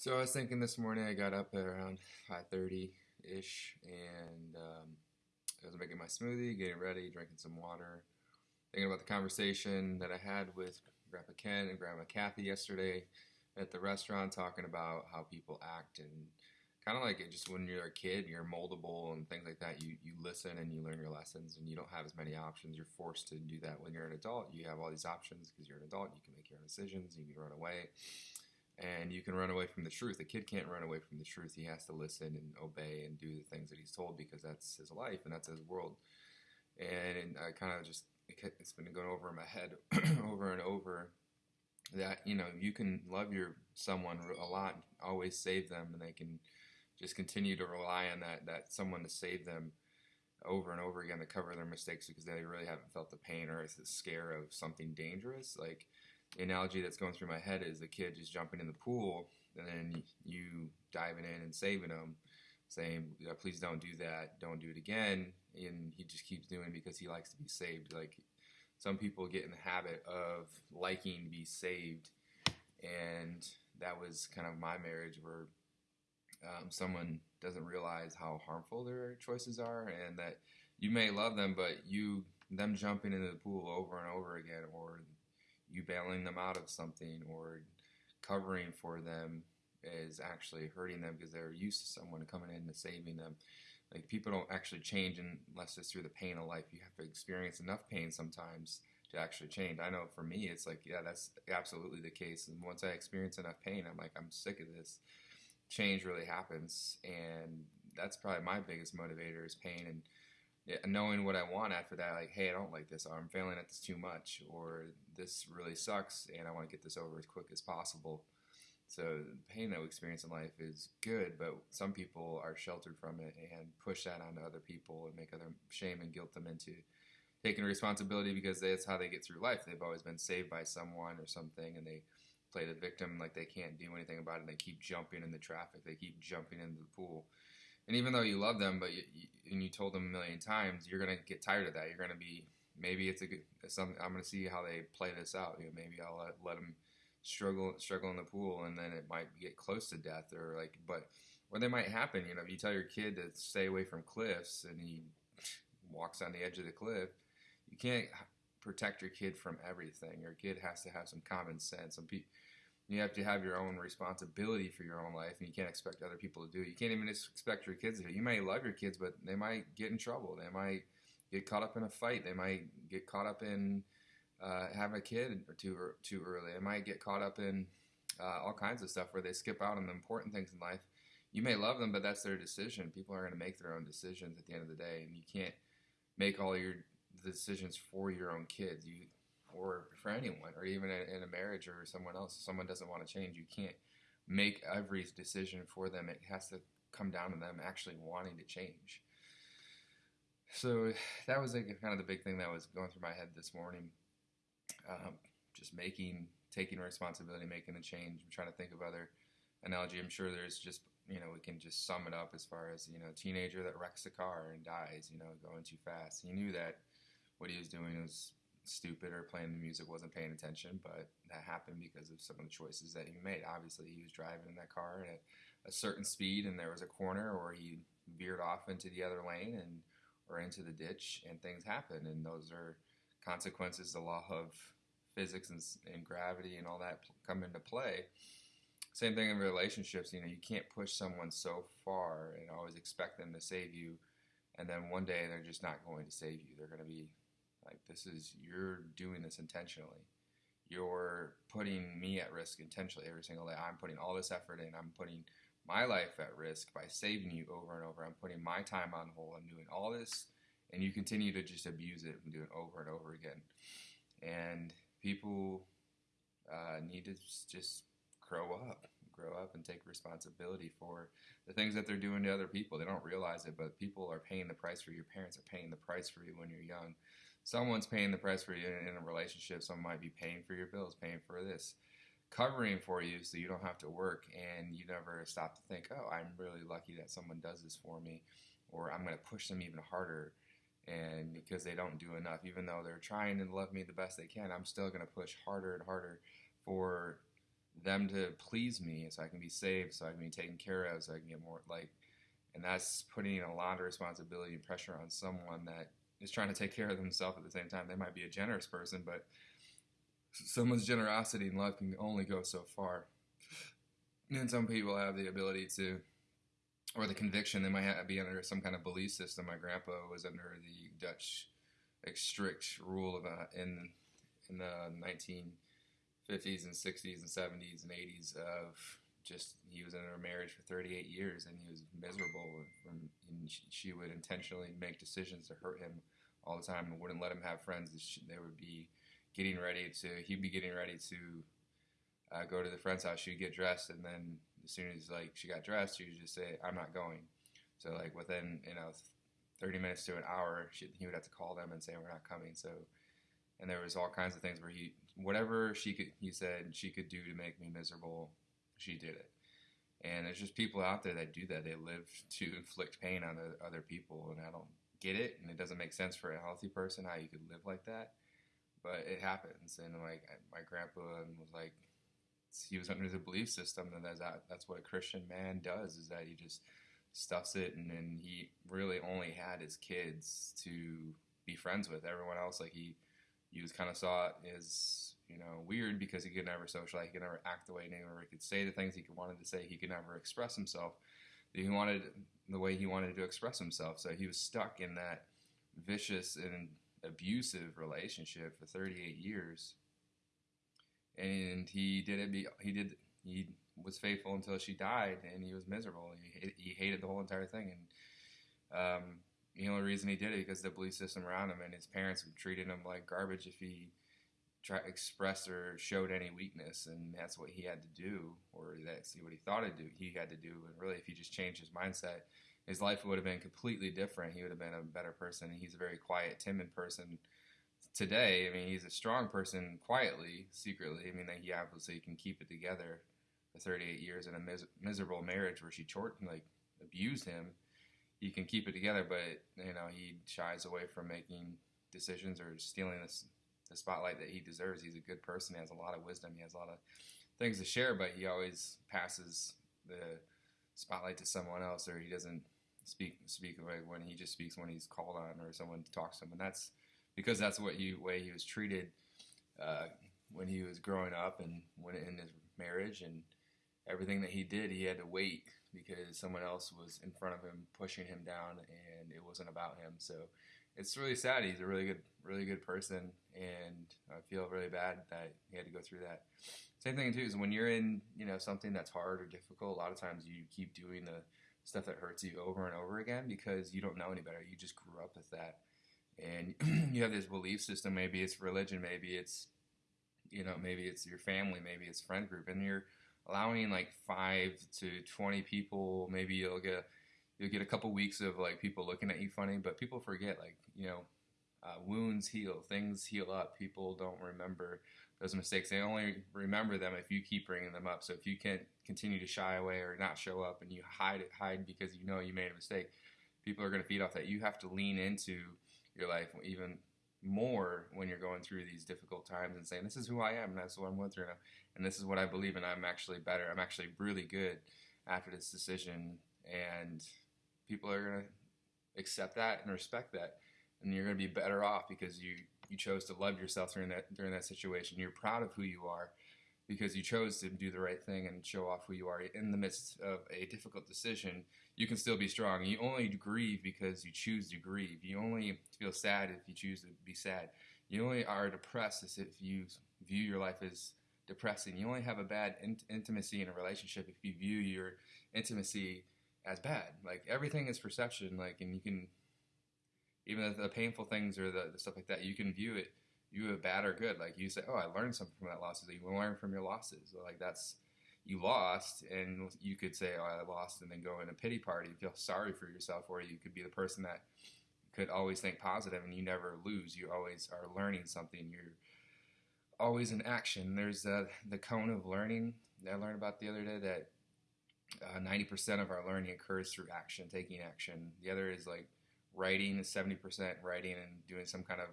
So I was thinking this morning. I got up at around 5:30 ish, and um, I was making my smoothie, getting ready, drinking some water, thinking about the conversation that I had with Grandpa Ken and Grandma Kathy yesterday at the restaurant, talking about how people act and kind of like it just when you're a kid, you're moldable and things like that. You you listen and you learn your lessons, and you don't have as many options. You're forced to do that when you're an adult. You have all these options because you're an adult. You can make your own decisions. You can run away and you can run away from the truth. A kid can't run away from the truth. He has to listen and obey and do the things that he's told because that's his life and that's his world. And I kind of just it's been going over in my head over and over that you know you can love your someone a lot, always save them, and they can just continue to rely on that that someone to save them over and over again to cover their mistakes because they really haven't felt the pain or the scare of something dangerous. Like analogy that's going through my head is the kid just jumping in the pool and then you diving in and saving him, saying, "Please don't do that. Don't do it again." And he just keeps doing it because he likes to be saved. Like some people get in the habit of liking to be saved, and that was kind of my marriage where um, someone doesn't realize how harmful their choices are, and that you may love them, but you them jumping into the pool over and over again, or you bailing them out of something or covering for them is actually hurting them because they're used to someone coming in and saving them. Like people don't actually change unless it's through the pain of life. You have to experience enough pain sometimes to actually change. I know for me, it's like, yeah, that's absolutely the case. And once I experience enough pain, I'm like, I'm sick of this. Change really happens, and that's probably my biggest motivator is pain and knowing what I want after that, like, hey, I don't like this, or I'm failing at this too much, or this really sucks, and I want to get this over as quick as possible. So the pain that we experience in life is good, but some people are sheltered from it and push that onto other people and make other shame and guilt them into taking responsibility because that's how they get through life. They've always been saved by someone or something, and they play the victim like they can't do anything about it. And they keep jumping in the traffic. They keep jumping into the pool and even though you love them, but you, you, and you told them a million times, you're gonna get tired of that. You're gonna be maybe it's a good it's something. I'm gonna see how they play this out. You know, maybe I'll let, let them struggle struggle in the pool, and then it might get close to death, or like, but or they might happen. You know, if you tell your kid to stay away from cliffs, and he walks on the edge of the cliff, you can't protect your kid from everything. Your kid has to have some common sense. Some people you have to have your own responsibility for your own life, and you can't expect other people to do it. You can't even expect your kids to do it. You may love your kids, but they might get in trouble. They might get caught up in a fight. They might get caught up in uh, having a kid or too too early. They might get caught up in uh, all kinds of stuff where they skip out on the important things in life. You may love them, but that's their decision. People are going to make their own decisions at the end of the day, and you can't make all your decisions for your own kids. You or for anyone, or even in a marriage or someone else, if someone doesn't want to change, you can't make every decision for them. It has to come down to them actually wanting to change. So that was like kind of the big thing that was going through my head this morning. Um, just making, taking responsibility, making the change. I'm trying to think of other analogy. I'm sure there's just, you know, we can just sum it up as far as, you know, teenager that wrecks a car and dies, you know, going too fast. He knew that what he was doing was stupid or playing the music wasn't paying attention, but that happened because of some of the choices that he made. Obviously, he was driving in that car at a certain speed, and there was a corner, or he veered off into the other lane and or into the ditch, and things happen, and those are consequences. The law of physics and, and gravity and all that come into play. Same thing in relationships. You know, you can't push someone so far and always expect them to save you, and then one day they're just not going to save you. They're going to be like this is you're doing this intentionally. You're putting me at risk intentionally every single day. I'm putting all this effort in. I'm putting my life at risk by saving you over and over. I'm putting my time on hold. I'm doing all this, and you continue to just abuse it and do it over and over again. And people uh, need to just grow up, grow up and take responsibility for the things that they're doing to other people. They don't realize it, but people are paying the price for you. Your parents are paying the price for you when you're young. Someone's paying the price for you in a relationship. Someone might be paying for your bills, paying for this, covering for you so you don't have to work and you never stop to think, oh, I'm really lucky that someone does this for me, or I'm going to push them even harder and because they don't do enough even though they're trying to love me the best they can i'm still going to push harder and harder for them to please me so I can be saved, so I can be taken care of, so I can get more like and that's putting a lot of responsibility and pressure on someone that is trying to take care of themselves at the same time. They might be a generous person, but someone's generosity and love can only go so far. And some people have the ability to, or the conviction, they might have, be under some kind of belief system. My grandpa was under the Dutch strict rule of uh, in in the 1950s and 60s and 70s and 80s of just he was in a marriage for 38 years and he was miserable from, and she would intentionally make decisions to hurt him all the time and wouldn't let him have friends they would be getting ready to he'd be getting ready to uh, go to the friend's house she'd get dressed and then as soon as like she got dressed she would just say i'm not going so like within you know 30 minutes to an hour she, he would have to call them and say we're not coming so and there was all kinds of things where he whatever she could he said she could do to make me miserable she did it. And there's just people out there that do that. They live to inflict pain on other people, and I don't get it, and it doesn't make sense for a healthy person how you could live like that. But it happens, and like my grandpa was like, he was under the belief system that that's, that's what a Christian man does is that he just stuffs it, and then he really only had his kids to be friends with. Everyone else, like he, he was kind of saw it as you know, weird because he could never socialize, he could never act the way never could say the things he wanted to say, he could never express himself. He wanted the way he wanted to express himself, so he was stuck in that vicious and abusive relationship for 38 years. And he did it. He did. He was faithful until she died, and he was miserable. He, he hated the whole entire thing, and um, the only reason he did it because the belief system around him and his parents treated him like garbage if he try expressed or showed any weakness, and that's what he had to do, or that's what he thought to do. He had to do, and really, if he just changed his mindset, his life would have been completely different. He would have been a better person. He's a very quiet, timid person today. I mean, he's a strong person quietly, secretly. I mean, that he obviously can keep it together for 38 years in a mis- miserable marriage where she chort like abused him. He can keep it together, but you know he shies away from making decisions or stealing this the spotlight that he deserves. He's a good person. He has a lot of wisdom. He has a lot of things to share, but he always passes the spotlight to someone else, or he doesn't speak speak when he just speaks when he's called on or someone talks to him, and that's because that's what he way he was treated uh, when he was growing up and when in his marriage and everything that he did, he had to wait because someone else was in front of him pushing him down, and it wasn't about him. So it's really sad. He's a really good, really good person, and I feel really bad that he had to go through that. Same thing too is when you're in, you know, something that's hard or difficult. A lot of times you keep doing the stuff that hurts you over and over again because you don't know any better. You just grew up with that, and you have this belief system. Maybe it's religion. Maybe it's, you know, maybe it's your family. Maybe it's friend group, and you're allowing like five to twenty people. Maybe you'll get you'll get a couple weeks of like people looking at you funny, but people forget like you know uh, wounds heal, things heal up. People don't remember those mistakes. They only remember them if you keep bringing them up. So if you can't continue to shy away or not show up and you hide it, hide because you know you made a mistake, people are going to feed off that. You have to lean into your life even more when you're going through these difficult times and saying, "This is who I am, and that's what I'm going through, and this is what I believe, and I'm actually better. I'm actually really good after this decision." And people are going to accept that and respect that and you're going to be better off because you you chose to love yourself during that during that situation. You're proud of who you are because you chose to do the right thing and show off who you are. In the midst of a difficult decision you can still be strong. You only grieve because you choose to grieve. You only feel sad if you choose to be sad. You only are depressed if you view your life as depressing. You only have a bad in- intimacy in a relationship if you view your intimacy as bad. Like everything is perception. Like, and you can even the, the painful things or the, the, stuff like that, you can view it, you bad or good. Like you say, oh, I learned something from that losses. You learn from your losses. Like that's you lost, and you could say, oh, I lost, and then go in a pity party, feel sorry for yourself, or you could be the person that could always think positive, and you never lose. You always are learning something. You're always in action. There's uh, the cone of learning that I learned about the other day that uh, 90% of our learning occurs through action, taking action. The other is like writing is 70% writing and doing some kind of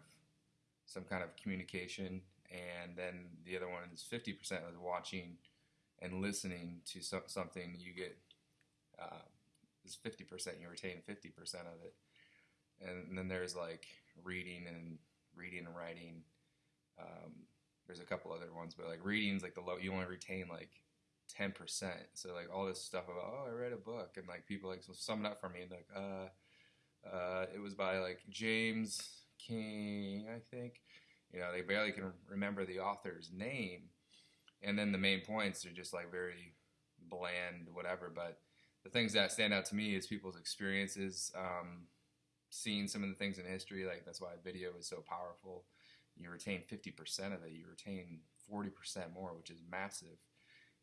some kind of communication, and then the other one is 50% is watching and listening to so- something, you get uh, is 50%, you retain 50% of it. And then there's like reading and reading and writing. Um, there's a couple other ones, but like reading's like the low, you only retain like 10%. So like all this stuff about, oh, I read a book and like people like sum it up for me and like, uh, uh, it was by like James King, I think. You know, they barely can remember the author's name. And then the main points are just like very bland, whatever. But the things that stand out to me is people's experiences, um, seeing some of the things in history. Like that's why video is so powerful. You retain 50% of it. You retain 40% more, which is massive.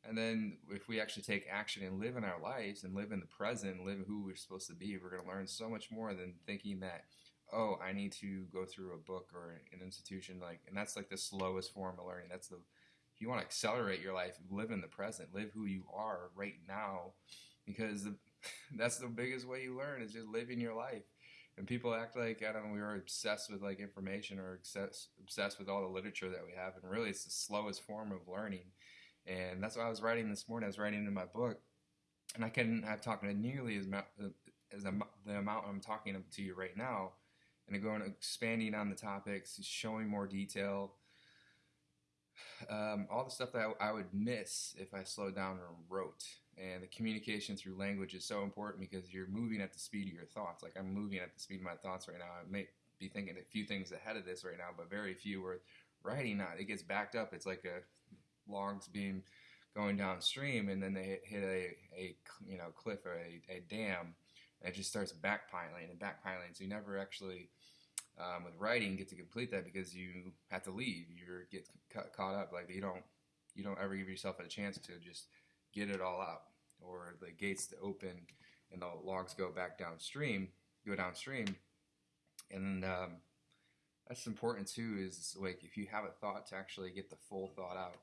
And then if we actually take action and live in our lives and live in the present, and live who we're supposed to be, we're going to learn so much more than thinking that, oh, I need to go through a book or an institution. Like, and that's like the slowest form of learning. That's the if you want to accelerate your life, live in the present, live who you are right now, because the, that's the biggest way you learn is just living your life. And people act like I don't know we are obsessed with like information or obsessed obsessed with all the literature that we have, and really it's the slowest form of learning. And that's what I was writing this morning. I was writing in my book, and I couldn't have talked nearly as as the amount I'm talking to you right now, and going expanding on the topics, showing more detail, um, all the stuff that I, I, would miss if I slowed down and wrote. And the communication through language is so important because you're moving at the speed of your thoughts. Like I'm moving at the speed of my thoughts right now. I may be thinking a few things ahead of this right now, but very few. Where writing not, it gets backed up. It's like a logs being going downstream, and then they hit, a, a you know cliff or a, a dam, and it just starts backpiling and backpiling. So you never actually um, with writing get to complete that because you have to leave. You get caught up like you don't you don't ever give yourself a chance to just get it all out or the gates to open and the logs go back downstream, go downstream, and um, that's important too. Is like if you have a thought to actually get the full thought out.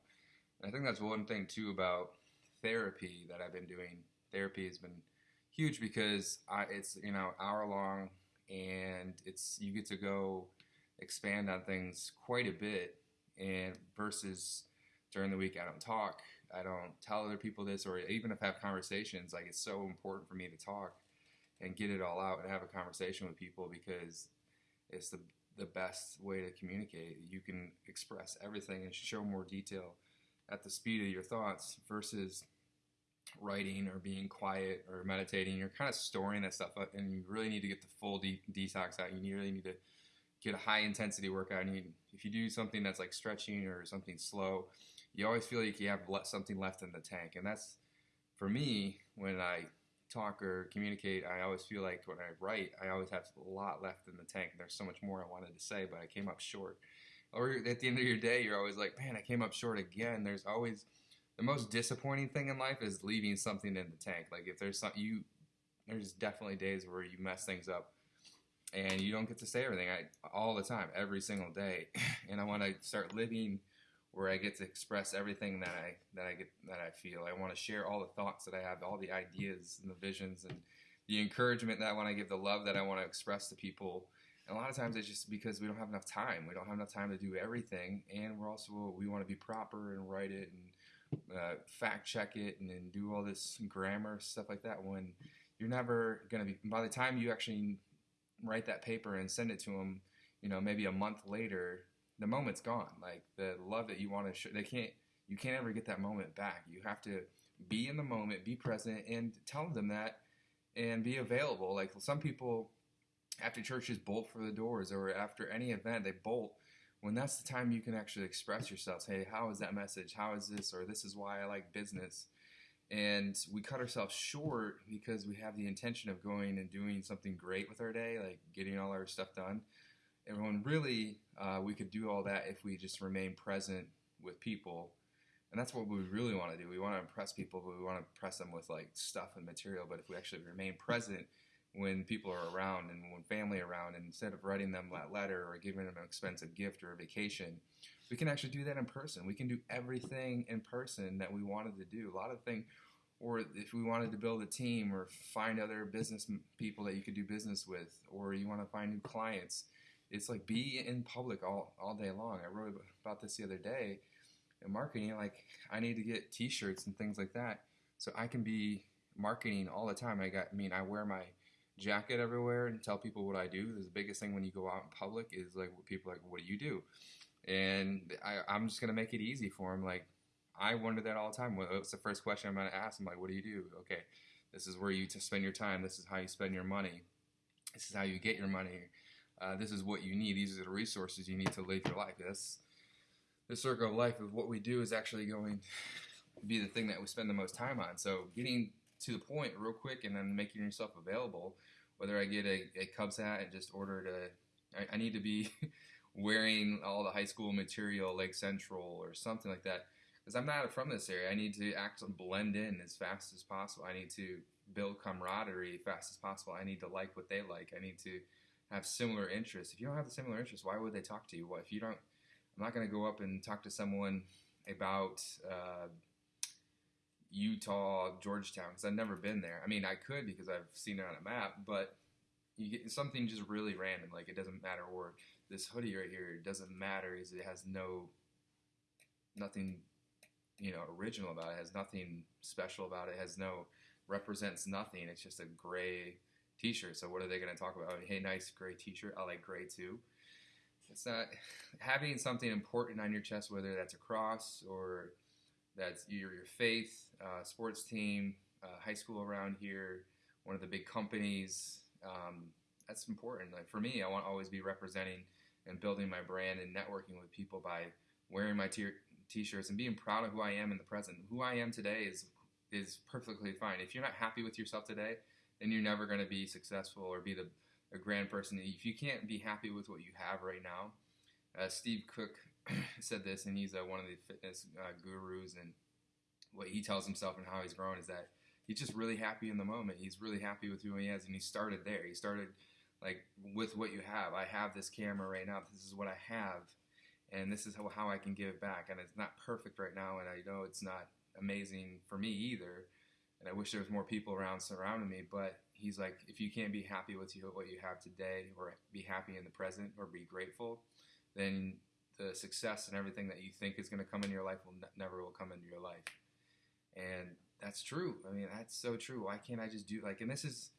I think that's one thing too about therapy that I've been doing. Therapy has been huge because I, it's you know hour long and it's you get to go expand on things quite a bit and versus during the week I don't talk I don't tell other people this or even if I have conversations like it's so important for me to talk and get it all out and have a conversation with people because it's the the best way to communicate you can express everything and show more detail at the speed of your thoughts versus writing or being quiet or meditating, you're kind of storing that stuff up, and you really need to get the full de- detox out. You really need to get a high intensity workout. And you, if you do something that's like stretching or something slow, you always feel like you have something left in the tank. And that's for me when I talk or communicate. I always feel like when I write, I always have a lot left in the tank. There's so much more I wanted to say, but I came up short. Or at the end of your day, you're always like, man, I came up short again. There's always the most disappointing thing in life is leaving something in the tank. Like if there's some you, there's definitely days where you mess things up, and you don't get to say everything. I all the time, every single day, and I want to start living where I get to express everything that I that I get that I feel. I want to share all the thoughts that I have, all the ideas and the visions and the encouragement that I want to give, the love that I want to express to people. A lot of times it's just because we don't have enough time. We don't have enough time to do everything, and we're also we want to be proper and write it and uh, fact check it and then do all this grammar stuff like that when you're never going to be by the time you actually write that paper and send it to them you know maybe a month later the moment's gone. Like the love that you want to show they can't you can't ever get that moment back. You have to be in the moment be present and tell them that and be available. Like some people after churches bolt for the doors or after any event they bolt when that's the time you can actually express yourselves hey how is that message? How is this? Or this is why i like business. And we cut ourselves short because we have the intention of going and doing something great with our day like getting all our stuff done. And when really uh, we could do all that if we just remain present with people. And that's what we really want to do. We want to impress people but we want to impress them with like stuff and material. But if we actually remain present when people are around and when family around and instead of writing them that letter or giving them an expensive gift or a vacation we can actually do that in person. We can do everything in person that we wanted to do. A lot of things or if we wanted to build a team or find other business people that you could do business with or you want to find new clients it's like be in public all, all day long. I wrote about this the other day in marketing, like I need to get T-shirts and things like that, so I can be marketing all the time. I got, I mean, I wear my jacket everywhere and tell people what I do. The biggest thing when you go out in public is like people are like, what do you do? And I, I'm just gonna make it easy for them. Like I wonder that all the time. What's the first question I'm gonna ask? I'm like, what do you do? Okay, this is where you spend your time. This is how you spend your money. This is how you get your money. Uh, this is what you need. These are the resources you need to live your life. This the circle of life of what we do is actually going to be the thing that we spend the most time on. So getting to the point real quick and then making yourself available. Whether I get a, a Cubs hat and just order to, I, I need to be wearing all the high school material, Lake Central or something like that. Because I'm not from this area. I need to actually blend in as fast as possible. I need to build camaraderie fast as possible. I need to like what they like. I need to have similar interests. If you don't have the similar interests, why would they talk to you? What if you don't? I'm not going to go up and talk to someone about uh, Utah, Georgetown, because I've never been there. I mean, I could because I've seen it on a map, but you get something just really random. Like it doesn't matter. Or this hoodie right here doesn't matter because it has no nothing, you know, original about it. it. Has nothing special about it. it. Has no represents nothing. It's just a gray T-shirt. So what are they going to talk about? Hey, nice gray T-shirt. I like gray too. It's not having something important on your chest, whether that's a cross or that's your, your faith, uh, sports team, uh, high school around here, one of the big companies. Um, that's important. Like for me, I want to always be representing and building my brand and networking with people by wearing my t- t-shirts and being proud of who I am in the present. Who I am today is is perfectly fine. If you're not happy with yourself today, then you're never going to be successful or be the a grand person. If you can't be happy with what you have right now, uh, Steve Cook said this, and he's uh, one of the fitness uh, gurus, and what he tells himself and how he's grown is that he's just really happy in the moment. He's really happy with who he is, and he started there. He started like with what you have. I have this camera right now. This is what I have, and this is how, how I can give back. And it's not perfect right now, and I know it's not amazing for me either. And I wish there was more people around surrounding me. But he's like, if you can't be happy with you, what you have today, or be happy in the present, or be grateful, then the success and everything that you think is going to come in your life will ne- never will come into your life. And that's true. I mean, that's so true. Why can't I just do like? And this is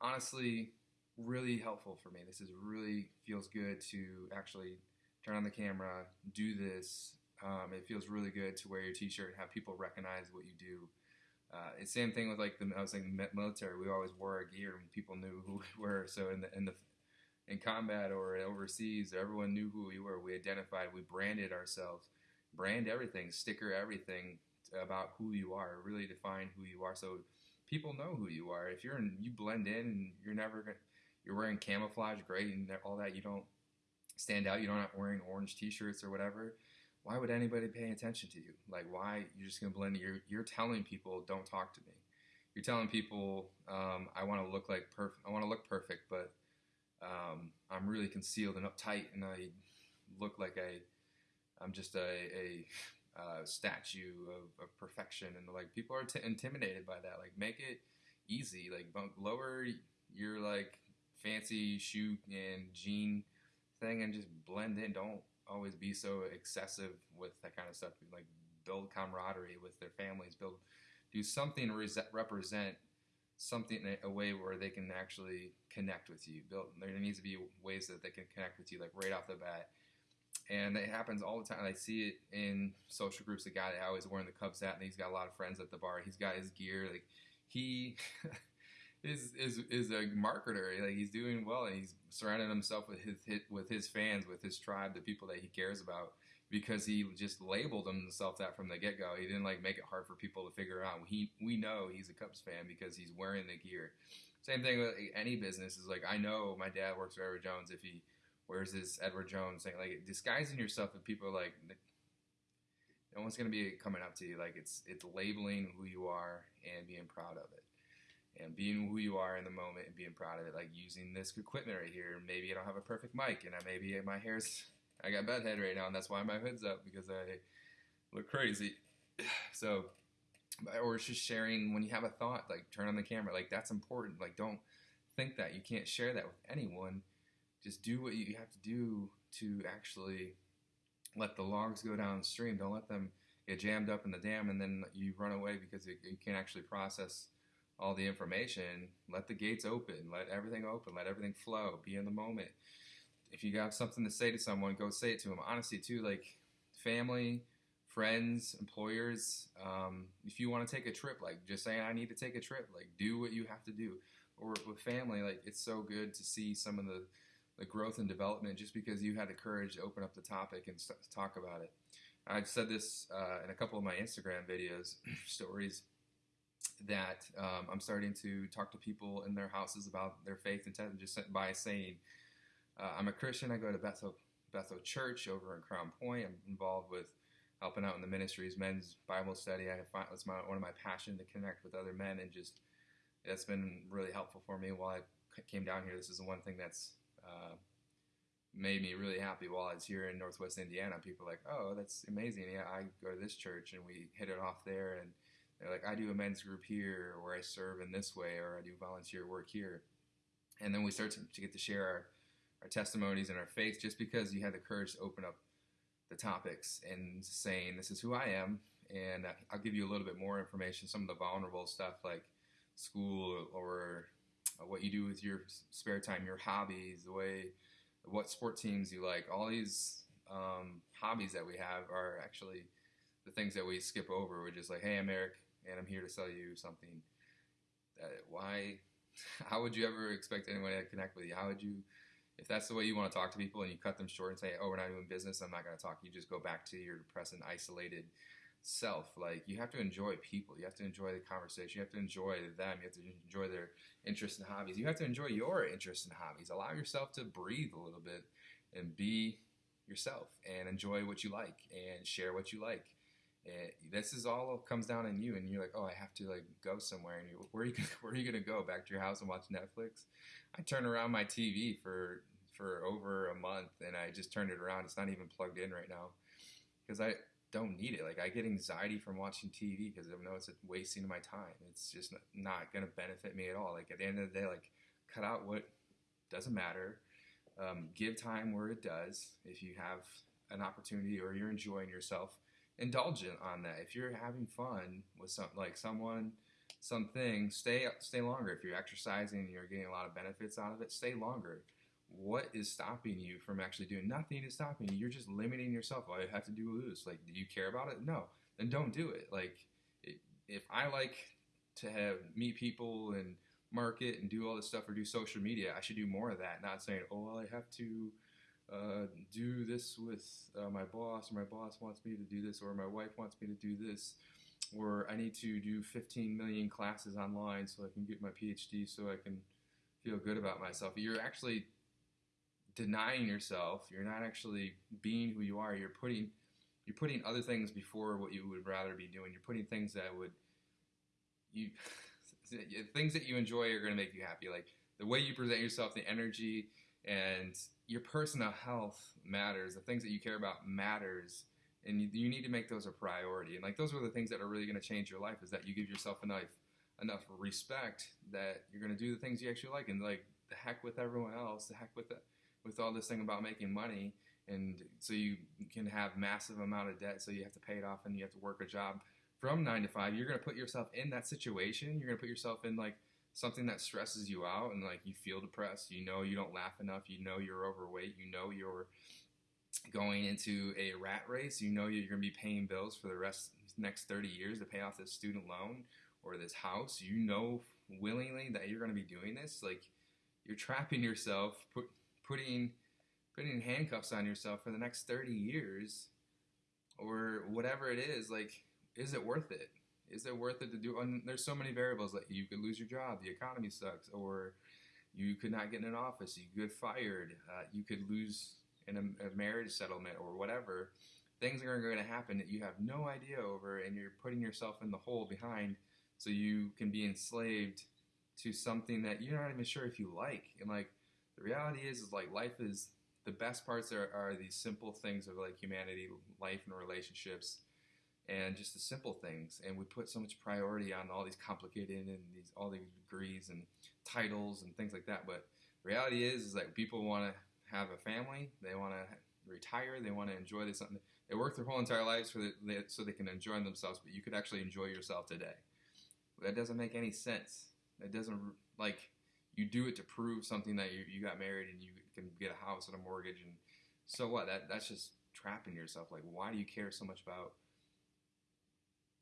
honestly really helpful for me. This is really feels good to actually turn on the camera, do this. Um, it feels really good to wear your T-shirt and have people recognize what you do. Uh, same thing with like the I was saying military. We always wore our gear and people knew who we were. So in the in the in combat or overseas, everyone knew who we were. We identified, we branded ourselves, brand everything, sticker everything about who you are, really define who you are. So people know who you are. If you're in, you blend in and you're never going to, you're wearing camouflage, gray, and all that, you don't stand out. You're not wearing orange t-shirts or whatever. Why would anybody pay attention to you? Like, why you're just gonna blend? You're you're telling people, don't talk to me. You're telling people, um, I want to look like perfect. I want to look perfect, but um, I'm really concealed and uptight, and I look like I, I'm just a, a uh, statue of, of, perfection, and like people are t- intimidated by that. Like, make it easy. Like, lower your like fancy shoe and jean thing, and just blend in. Don't always be so excessive with that kind of stuff. Like, build camaraderie with their families. Build, do something to represent something a way where they can actually connect with you. Build, there needs to be ways that they can connect with you, like right off the bat. And it happens all the time. I see it in social groups. The guy that always wearing the Cubs hat, and he's got a lot of friends at the bar. He's got his gear. Like he is is is a marketer. Like he's doing well, and he's surrounding himself with his with his fans, with his tribe, the people that he cares about because he just labeled himself that from the get go. He didn't like make it hard for people to figure out. He we know he's a Cubs fan because he's wearing the gear. Same thing with any business is like I know my dad works for Edward Jones. If he wears his Edward Jones thing, like disguising yourself, and people are like, no one's gonna be coming up to you. Like it's it's labeling who you are and being proud of it. And being who you are in the moment and being proud of it, like using this equipment right here. Maybe I don't have a perfect mic, and I, maybe my hair's I got bad head right now, and that's why my hood's up because I look crazy. So, or it's just sharing when you have a thought, like turn on the camera, like that's important. Like don't think that you can't share that with anyone. Just do what you have to do to actually let the logs go downstream. Don't let them get jammed up in the dam, and then you run away because you, you can't actually process all the information. Let the gates open. Let everything open. Let everything flow. Be in the moment. If you got something to say to someone, go say it to them. Honestly, too, like family, friends, employers. Um, if you want to take a trip, like just saying, I need to take a trip. Like do what you have to do. Or with family, like it's so good to see some of the the growth and development just because you had the courage to open up the topic and st- talk about it. I've said this uh, in a couple of my Instagram videos, stories, that um, I'm starting to talk to people in their houses about their faith and just by saying, uh, I'm a Christian, I go to Bethel, Bethel Church over in Crown Point. I'm involved with helping out in the ministries, men's Bible study. I find it's my, one of my passion to connect with other men and just, it's been really helpful for me while I came down here. This is the one thing that's uh, made me really happy while I was here in Northwest Indiana. People are like, oh, that's amazing. Yeah, I go to this church and we hit it off there. And they're like, I do a men's group here, or I serve in this way, or I do volunteer work here. And then we start to, to get to share our, our testimonies and our faith just because you had the courage to open up the topics and saying, this is who I am. And uh, I'll give you a little bit more information, some of the vulnerable stuff like school or uh, what you do with your spare time, your hobbies, the way, what sport teams you like. All these um, hobbies that we have are actually the things that we skip over. We're just like, hey, I'm Eric, and I'm here to sell you something. That why? How would you ever expect anyone to connect with you? How would you? If that's the way you want to talk to people and you cut them short and say, oh, we're not doing business, I'm not going to talk, you just go back to your depressed and isolated self. Like you have to enjoy people. You have to enjoy the conversation. You have to enjoy them. You have to enjoy their interests and hobbies. You have to enjoy your interests and hobbies. Allow yourself to breathe a little bit and be yourself and enjoy what you like and share what you like. And this is all comes down on you, and you're like, oh, I have to like go somewhere. And you, where are you gonna, where are you gonna go? Back to your house and watch Netflix? I turned around my TV for for over a month, and I just turned it around. It's not even plugged in right now because I don't need it. Like I get anxiety from watching TV because I know it's wasting my time. It's just not going to benefit me at all. Like at the end of the day, like cut out what doesn't matter. Um, give time where it does. If you have an opportunity or you're enjoying yourself, indulge on that. If you're having fun with some like someone, something, stay stay longer. If you're exercising and you're getting a lot of benefits out of it, stay longer. What is stopping you from actually doing? Nothing is stopping you. You're just limiting yourself. Oh, i have to do this like do you care about it? No. Then don't do it. Like if i like to have meet people and market and do all this stuff or do social media i should do more of that. Not saying oh well i have to uh, do this with uh, my boss or my boss wants me to do this or my wife wants me to do this or i need to do 15 million classes online so i can get my phd so i can feel good about myself you're actually denying yourself. You're not actually being who you are. You're putting you're putting other things before what you would rather be doing. You're putting things that would you things that you enjoy are going to make you happy. Like the way you present yourself, the energy, and your personal health matters. The things that you care about matters, and you, you need to make those a priority. And like those are the things that are really going to change your life. Is that you give yourself enough enough respect that you're going to do the things you actually like, and like the heck with everyone else, the heck with the with all this thing about making money and so you can have massive amount of debt so you have to pay it off and you have to work a job from 9 to 5 you're going to put yourself in that situation you're going to put yourself in like something that stresses you out and like you feel depressed you know you don't laugh enough you know you're overweight you know you're going into a rat race you know you're going to be paying bills for the rest next 30 years to pay off this student loan or this house you know willingly that you're going to be doing this like you're trapping yourself put, putting putting handcuffs on yourself for the next 30 years or whatever it is like is it worth it is it worth it to do and there's so many variables like you could lose your job the economy sucks or you could not get in an office you could get fired uh, you could lose in a, a, marriage settlement or whatever. Things are going to happen that you have no idea over and you're putting yourself in the hole behind so you can be enslaved to something that you're not even sure if you like. And like the reality is is like life is the best parts are, are these simple things of like humanity life and relationships and just the simple things and we put so much priority on all these complicated and these all these degrees and titles and things like that but reality is is like people want to have a family they want to retire they want to enjoy this something they work their whole entire lives for the, so they can enjoy themselves, but you could actually enjoy yourself today. That doesn't make any sense. That doesn't like you do it to prove something that you, you got married and you can get a house and a mortgage and so what? That that's just trapping yourself. Like, why do you care so much about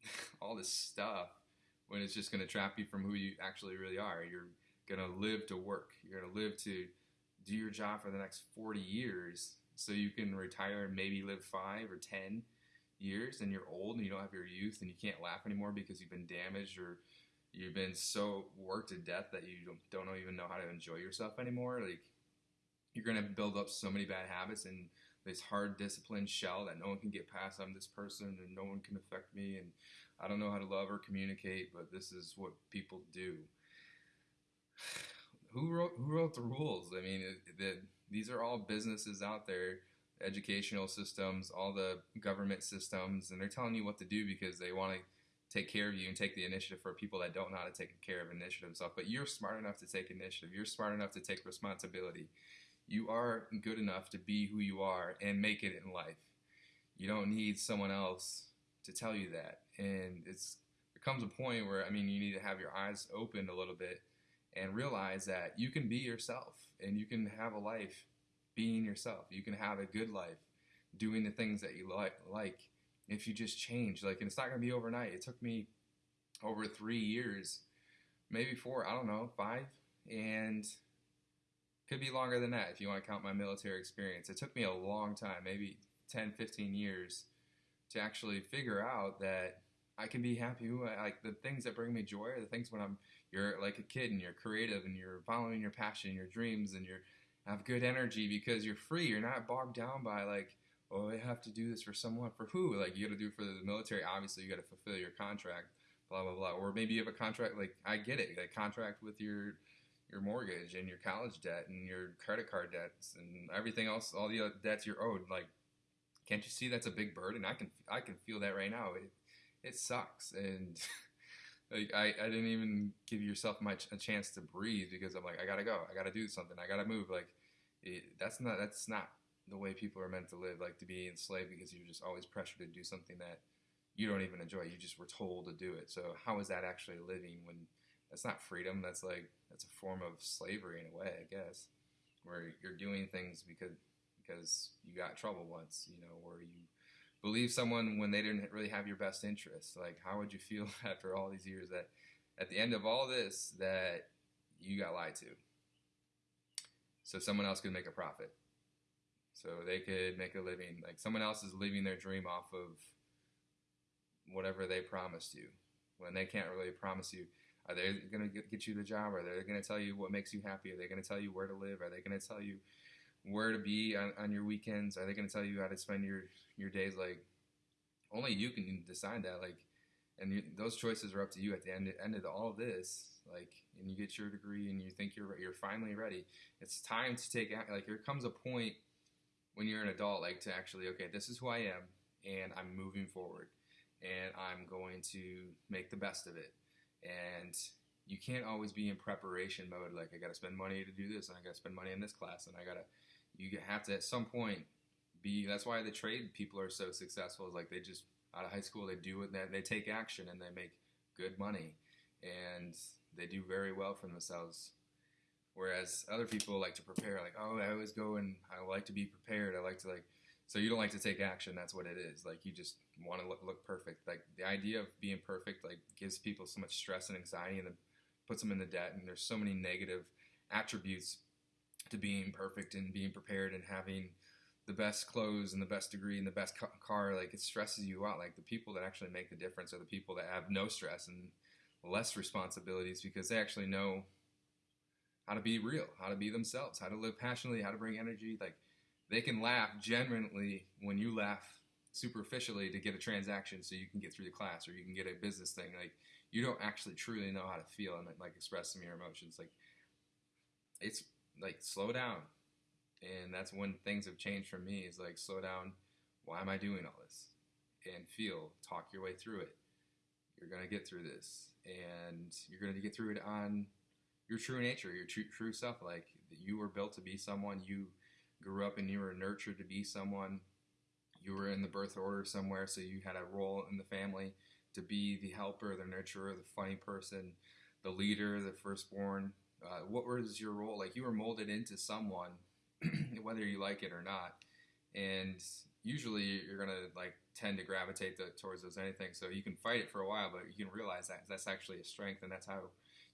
all this stuff when it's just going to trap you from who you actually really are? You're going to live to work. You're going to live to do your job for the next 40 years so you can retire and maybe live five or 10 years and you're old and you don't have your youth and you can't laugh anymore because you've been damaged or you've been so worked to death that you don't, even know how to enjoy yourself anymore. Like, you're going to build up so many bad habits and this hard disciplined shell that no one can get past. I'm this person and no one can affect me and I don't know how to love or communicate, but this is what people do. Who wrote who wrote the rules? I mean, it, these are all businesses out there, educational systems, all the government systems, and they're telling you what to do because they want to take care of you and take the initiative for people that don't know how to take care of initiative stuff. But you're smart enough to take initiative. You're smart enough to take responsibility. You are good enough to be who you are and make it in life. You don't need someone else to tell you that. And it's there comes a point where I mean you need to have your eyes opened a little bit and realize that you can be yourself and you can have a life being yourself. You can have a good life doing the things that you like like if you just change. Like and it's not gonna be overnight. It took me over three years, maybe four, I don't know, five, and could be longer than that if you want to count my military experience. It took me a long time, maybe 10, 15 years, to actually figure out that I can be happy. Like the things that bring me joy are the things when I'm you're like a kid and you're creative and you're following your passion, your dreams, and you have good energy because you're free. You're not bogged down by like, oh, I have to do this for someone. For who? Like you got to do for the military. Obviously, you got to fulfill your contract. Blah blah blah. Or maybe you have a contract. Like I get it. Like contract with your your mortgage and your college debt and your credit card debts and everything else, all the debts you're owed. Like, can't you see that's a big burden? I can I can feel that right now. It it sucks, and like I, I didn't even give yourself much a chance to breathe because I'm like I gotta go, I gotta do something, I gotta move. Like it, that's not that's not the way people are meant to live. Like to be enslaved because you're just always pressured to do something that you don't even enjoy. You just were told to do it. So how is that actually living when that's not freedom? That's like that's a form of slavery in a way, I guess, where you're doing things because because you got trouble once, you know, or you believe someone when they didn't really have your best interest. Like, how would you feel after all these years that at the end of all this that you got lied to? So someone else could make a profit. So they could make a living. Like someone else is living their dream off of whatever they promised you when they can't really promise you are they going to get you the job? Are they going to tell you what makes you happy? Are they going to tell you where to live? Are they going to tell you where to be on, on your weekends? Are they going to tell you how to spend your, your days? Like, only you can decide that. Like, and you, those choices are up to you at the end, end of all of this. Like, and you get your degree and you think you're you're finally ready. It's time to take action. like there comes a point when you're an adult, like to actually okay, this is who I am, and I'm moving forward, and I'm going to make the best of it and you can't always be in preparation mode. Like I got to spend money to do this, and I got to spend money in this class, and I gotta. You have to at some point be. That's why the trade people are so successful. Is like they just out of high school they do it. They, they take action and they make good money, and they do very well for themselves. Whereas other people like to prepare. Like oh, I always go and I like to be prepared. I like to like so you don't like to take action. That's what it is. Like you just want to look, look perfect. Like the idea of being perfect, like gives people so much stress and anxiety, and puts them in the debt. And there's so many negative attributes to being perfect and being prepared and having the best clothes and the best degree and the best car. Like it stresses you out. Like the people that actually make the difference are the people that have no stress and less responsibilities because they actually know how to be real, how to be themselves, how to live passionately, how to bring energy. Like they can laugh genuinely when you laugh superficially to get a transaction so you can get through the class or you can get a business thing. Like you don't actually truly know how to feel and like express some of your emotions. Like it's like slow down. And that's when things have changed for me is like slow down. Why am i doing all this? And feel talk your way through it. You're going to get through this. And you're going to get through it on your true nature your true, true self. Like you were built to be someone. You grew up and you were nurtured to be someone, you were in the birth order somewhere, so you had a role in the family to be the helper, the nurturer, the funny person, the leader, the firstborn. Uh, what was your role? Like you were molded into someone, whether you like it or not. And usually you're gonna like tend to gravitate the, towards those anything. So you can fight it for a while, but you can realize that that's actually a strength, and that's how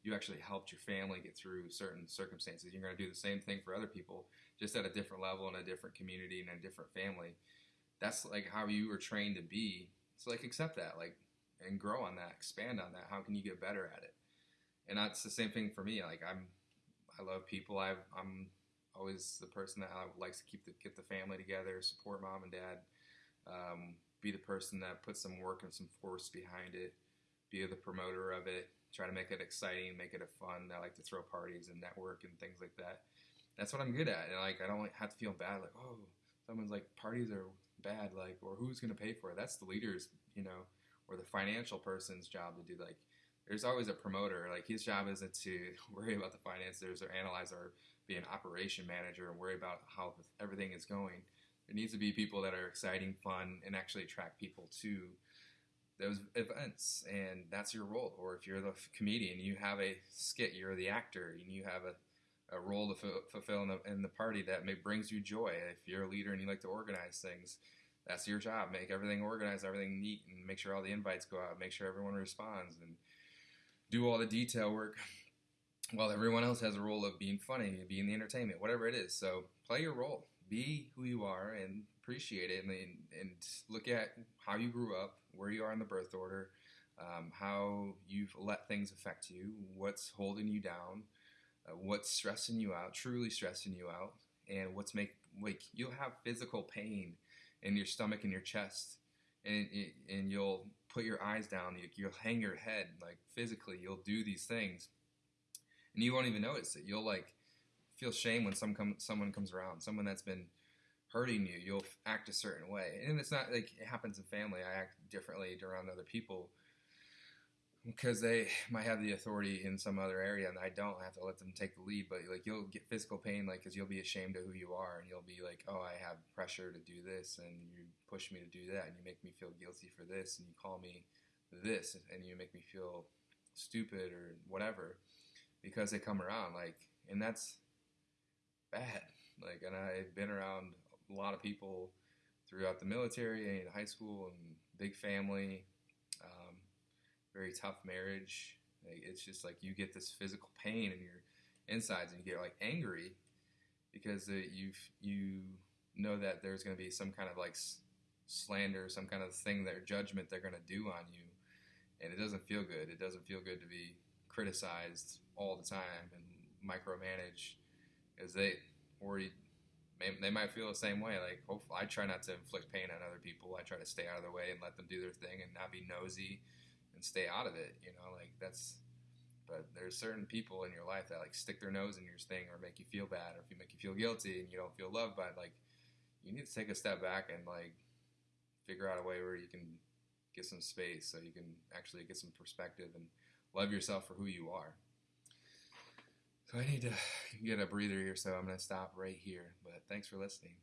you actually helped your family get through certain circumstances. You're gonna do the same thing for other people, just at a different level in a different community and a different family. That's like how you were trained to be. So like accept that, like, and grow on that, expand on that. How can you get better at it? And that's the same thing for me. Like I'm, I love people. i am always the person that likes to keep the get the family together, support mom and dad. Um, be the person that puts some work and some force behind it, be the promoter of it, try to make it exciting, make it a fun. I like to throw parties and network and things like that. That's what I'm good at. And like I don't have to feel bad like, oh, someone's like parties are bad, like or who's gonna pay for it? That's the leader's, you know, or the financial person's job to do like there's always a promoter. Like his job isn't to worry about the finances or analyze or be an operation manager and worry about how everything is going. There needs to be people that are exciting, fun, and actually attract people to those events, and that's your role. Or if you're the comedian, you have a skit, you're the actor, and you have a, a role to f- fulfill in the, in the party that may, brings you joy. If you're a leader and you like to organize things, that's your job. Make everything organized, everything neat, and make sure all the invites go out. Make sure everyone responds, and do all the detail work. While everyone else has a role of being funny, being the entertainment, whatever it is. So play your role be who you are and appreciate it and, and look at how you grew up, where you are in the birth order, um, how you've let things affect you, what's holding you down, uh, what's stressing you out, truly stressing you out, and what's make like you'll have physical pain in your stomach and your chest, and and you'll put your eyes down, you'll hang your head like physically, you'll do these things, and you won't even notice it. You'll like feel shame when some come, someone comes around, someone that's been hurting you. You'll act a certain way, and it's not like it happens in family. I act differently around other people because they might have the authority in some other area, and I don't have to let them take the lead. But like you'll get physical pain, like because you'll be ashamed of who you are, and you'll be like, oh, I have pressure to do this, and you push me to do that, and you make me feel guilty for this, and you call me this, and you make me feel stupid or whatever because they come around like and that's bad. Like, and I've been around a lot of people throughout the military and high school and big family, very tough marriage. It's just like you get this physical pain in your insides and you get like angry because you you know that there's going to be some kind of like slander, some kind of thing, their judgment they're going to do on you, and it doesn't feel good. It doesn't feel good to be criticized all the time and micromanaged because they or they might feel the same way. Like, hopefully, I try not to inflict pain on other people. I try to stay out of their way and let them do their thing and not be nosy and stay out of it. You know, like that's. But there's certain people in your life that like stick their nose in your thing or make you feel bad or if you make you feel guilty and you don't feel loved by like you need to take a step back and like figure out a way where you can get some space so you can actually get some perspective and love yourself for who you are. So I need to get a breather here, so I'm going to stop right here. But thanks for listening.